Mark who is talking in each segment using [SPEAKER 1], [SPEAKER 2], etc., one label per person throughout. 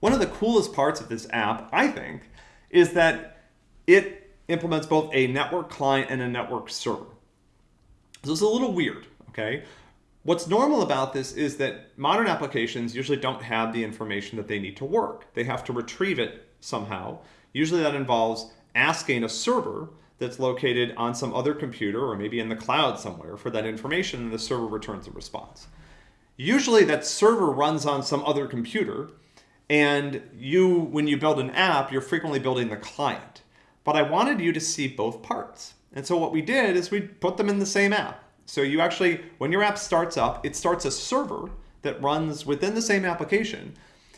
[SPEAKER 1] One of the coolest parts of this app, I think, is that it implements both a network client and a network server. So it's a little weird, okay? What's normal about this is that modern applications usually don't have the information that they need to work. They have to retrieve it somehow. Usually that involves asking a server that's located on some other computer or maybe in the cloud somewhere for that information and the server returns a response. Usually that server runs on some other computer and you, when you build an app, you're frequently building the client. But I wanted you to see both parts. And so what we did is we put them in the same app. So you actually, when your app starts up, it starts a server that runs within the same application.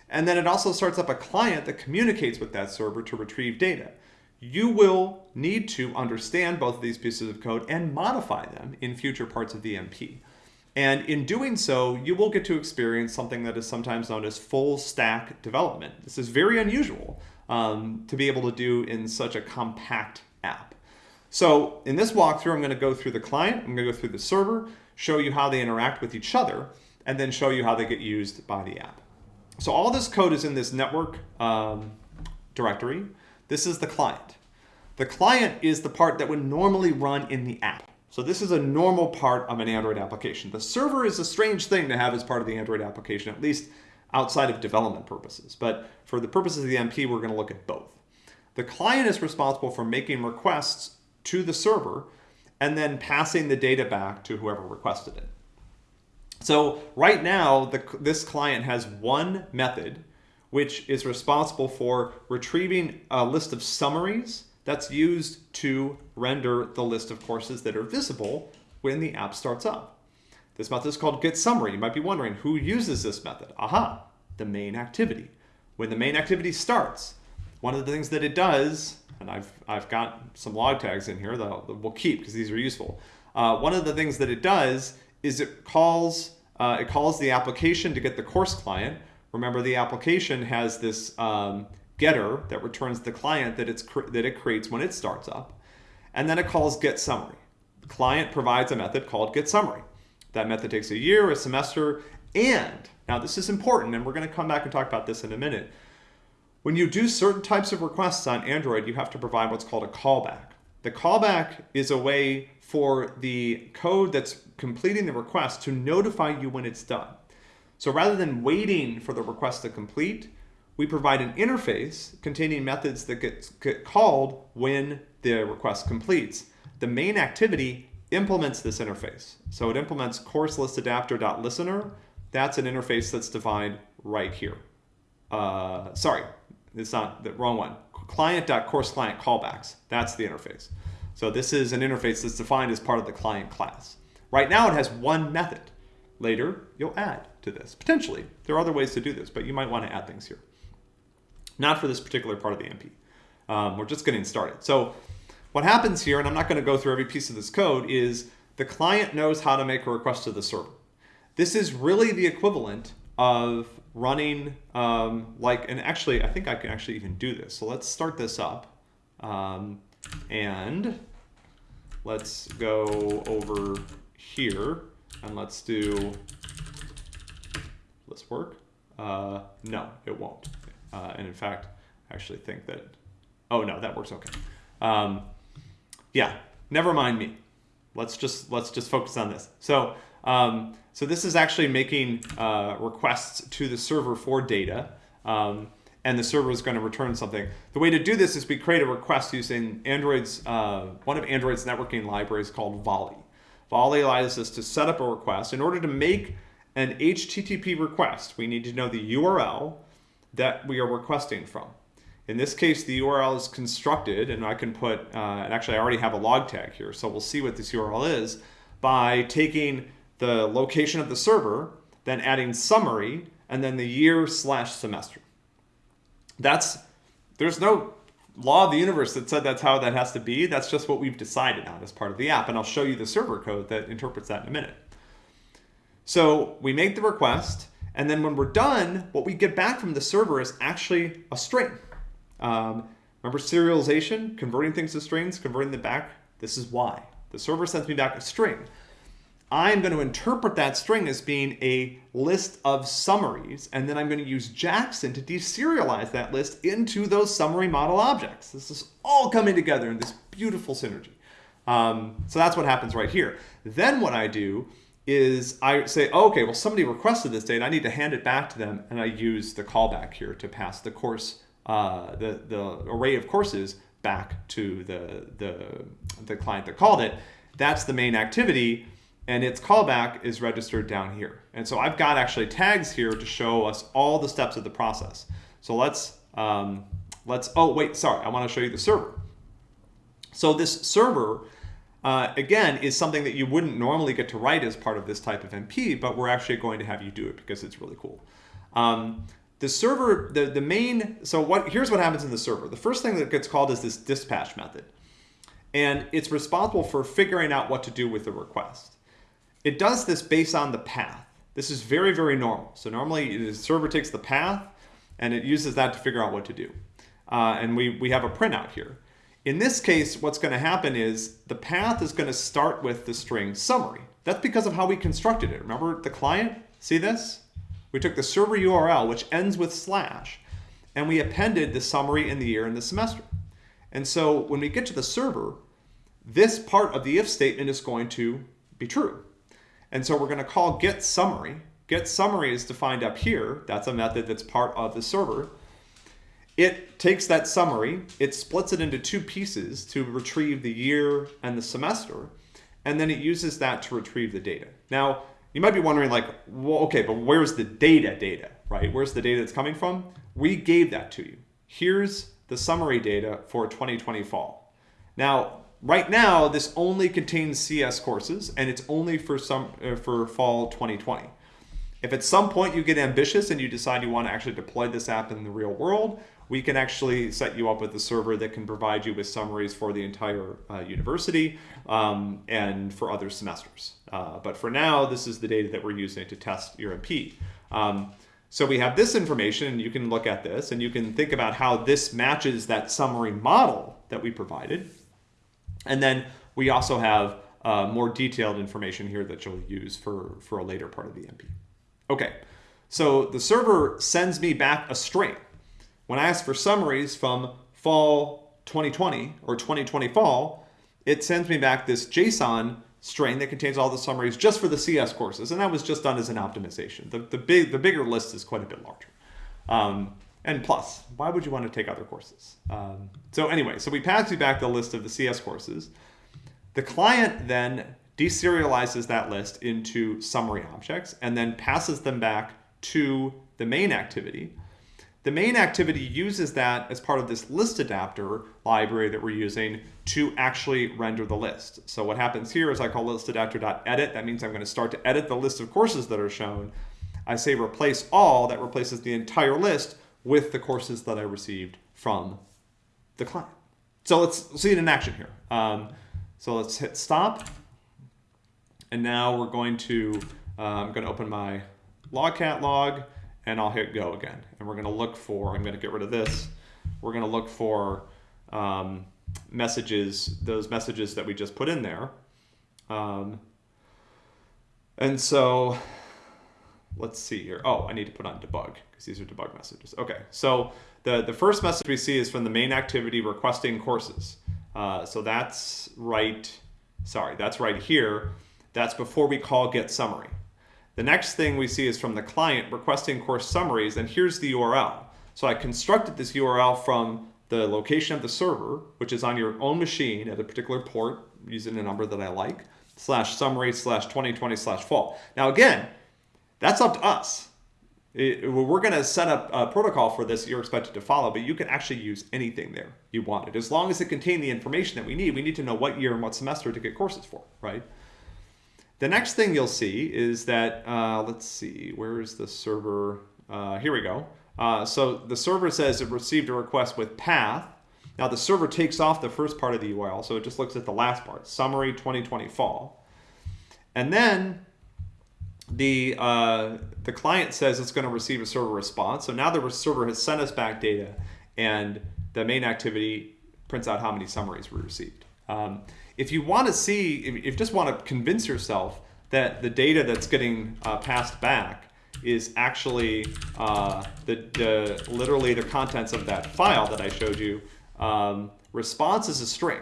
[SPEAKER 1] And then it also starts up a client that communicates with that server to retrieve data. You will need to understand both of these pieces of code and modify them in future parts of the MP. And in doing so, you will get to experience something that is sometimes known as full stack development. This is very unusual um, to be able to do in such a compact app. So in this walkthrough, I'm going to go through the client, I'm to go through the server, show you how they interact with each other, and then show you how they get used by the app. So all this code is in this network um, directory. This is the client. The client is the part that would normally run in the app. So this is a normal part of an Android application. The server is a strange thing to have as part of the Android application, at least outside of development purposes. But for the purposes of the MP, we're going to look at both. The client is responsible for making requests to the server and then passing the data back to whoever requested it. So right now, the, this client has one method which is responsible for retrieving a list of summaries that's used to render the list of courses that are visible when the app starts up. This method is called getSummary. You might be wondering who uses this method. Aha, the main activity. When the main activity starts, one of the things that it does, and I've, I've got some log tags in here that we'll keep because these are useful. Uh, one of the things that it does is it calls, uh, it calls the application to get the course client. Remember the application has this um, getter that returns the client that, it's that it creates when it starts up. And then it calls getSummary. The client provides a method called get summary. That method takes a year, a semester, and, now this is important, and we're going to come back and talk about this in a minute. When you do certain types of requests on Android, you have to provide what's called a callback. The callback is a way for the code that's completing the request to notify you when it's done. So rather than waiting for the request to complete, we provide an interface containing methods that get, get called when the request completes. The main activity implements this interface. So it implements course list adapter.listener. That's an interface that's defined right here. Uh, sorry, it's not the wrong one. Client.courseClient callbacks. That's the interface. So this is an interface that's defined as part of the client class. Right now it has one method. Later, you'll add to this. Potentially. There are other ways to do this, but you might want to add things here not for this particular part of the MP. Um, we're just getting started. So what happens here, and I'm not going to go through every piece of this code, is the client knows how to make a request to the server. This is really the equivalent of running um, like, and actually, I think I can actually even do this. So let's start this up. Um, and let's go over here and let's do, this work? Uh, no, it won't. Uh, and in fact, I actually think that, oh no, that works okay. Um, yeah, never mind me. Let's just, let's just focus on this. So, um, so this is actually making uh, requests to the server for data. Um, and the server is going to return something. The way to do this is we create a request using Android's, uh, one of Android's networking libraries called Volley. Volley allows us to set up a request. In order to make an HTTP request, we need to know the URL that we are requesting from. In this case, the URL is constructed, and I can put, uh, and actually I already have a log tag here, so we'll see what this URL is, by taking the location of the server, then adding summary, and then the year slash semester. That's, there's no law of the universe that said that's how that has to be. That's just what we've decided on as part of the app, and I'll show you the server code that interprets that in a minute. So we make the request, and then when we're done, what we get back from the server is actually a string. Um, remember serialization, converting things to strings, converting them back? This is why. The server sends me back a string. I'm going to interpret that string as being a list of summaries, and then I'm going to use Jackson to deserialize that list into those summary model objects. This is all coming together in this beautiful synergy. Um, so that's what happens right here. Then what I do is I say, oh, okay, well, somebody requested this data. I need to hand it back to them, and I use the callback here to pass the course, uh, the, the array of courses back to the, the, the client that called it. That's the main activity and its callback is registered down here. And so I've got actually tags here to show us all the steps of the process. So let's, um, let's, oh wait, sorry, I wanna show you the server. So this server, uh, again, is something that you wouldn't normally get to write as part of this type of MP, but we're actually going to have you do it because it's really cool. Um, the server, the, the main, so what? here's what happens in the server. The first thing that gets called is this dispatch method. And it's responsible for figuring out what to do with the request. It does this based on the path. This is very, very normal. So normally the server takes the path and it uses that to figure out what to do. Uh, and we, we have a printout here. In this case, what's going to happen is the path is going to start with the string summary. That's because of how we constructed it. Remember the client? See this? We took the server URL, which ends with slash, and we appended the summary in the year and the semester. And so when we get to the server, this part of the if statement is going to be true. And so we're going to call get summary. Get summary is defined up here. That's a method that's part of the server. It takes that summary, it splits it into two pieces to retrieve the year and the semester, and then it uses that to retrieve the data. Now, you might be wondering like, well, okay, but where's the data data, right? Where's the data that's coming from? We gave that to you. Here's the summary data for 2020 fall. Now, Right now, this only contains CS courses, and it's only for some uh, for fall 2020. If at some point you get ambitious and you decide you want to actually deploy this app in the real world, we can actually set you up with a server that can provide you with summaries for the entire uh, university um, and for other semesters. Uh, but for now, this is the data that we're using to test your MP. Um, so we have this information, and you can look at this, and you can think about how this matches that summary model that we provided. And then we also have uh, more detailed information here that you'll use for, for a later part of the MP. Okay, so the server sends me back a string. When I ask for summaries from fall 2020 or 2020 fall, it sends me back this JSON string that contains all the summaries just for the CS courses. And that was just done as an optimization. The, the, big, the bigger list is quite a bit larger. Um, and plus, why would you want to take other courses? Um, so anyway, so we pass you back the list of the CS courses. The client then deserializes that list into summary objects and then passes them back to the main activity. The main activity uses that as part of this list adapter library that we're using to actually render the list. So what happens here is I call list adapter.edit. That means I'm going to start to edit the list of courses that are shown. I say replace all, that replaces the entire list with the courses that I received from the client. So let's see it in action here. Um, so let's hit stop. And now we're going to, uh, I'm going to open my logcat log and I'll hit go again. And we're going to look for, I'm going to get rid of this. We're going to look for um, messages, those messages that we just put in there. Um, and so let's see here. Oh, I need to put on debug because these are debug messages. Okay, so the, the first message we see is from the main activity requesting courses. Uh, so that's right, sorry, that's right here. That's before we call get summary. The next thing we see is from the client requesting course summaries, and here's the URL. So I constructed this URL from the location of the server, which is on your own machine at a particular port using a number that I like, slash summary slash 2020 slash fall. Now again, that's up to us. It, we're going to set up a protocol for this you're expected to follow, but you can actually use anything there you wanted. As long as it contained the information that we need, we need to know what year and what semester to get courses for, right? The next thing you'll see is that, uh, let's see, where is the server? Uh, here we go. Uh, so the server says it received a request with path. Now the server takes off the first part of the URL, so it just looks at the last part, summary 2020 fall. And then the uh, the client says it's going to receive a server response. So now the server has sent us back data, and the main activity prints out how many summaries we received. Um, if you want to see, if you just want to convince yourself that the data that's getting uh, passed back is actually uh, the, the literally the contents of that file that I showed you. Um, response is a string.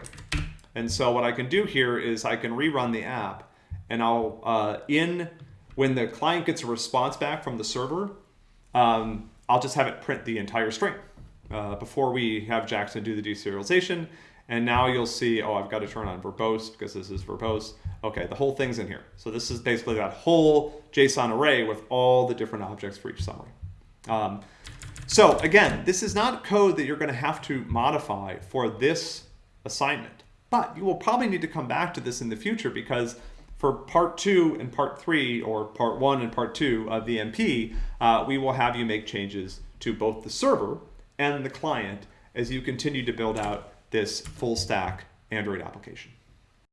[SPEAKER 1] And so what I can do here is I can rerun the app and I'll, uh, in, when the client gets a response back from the server, um, I'll just have it print the entire string uh, before we have Jackson do the deserialization. And now you'll see, oh, I've got to turn on verbose because this is verbose. Okay, the whole thing's in here. So this is basically that whole JSON array with all the different objects for each summary. Um, so again, this is not code that you're going to have to modify for this assignment, but you will probably need to come back to this in the future because for part two and part three, or part one and part two of the MP, uh, we will have you make changes to both the server and the client as you continue to build out this full stack Android application.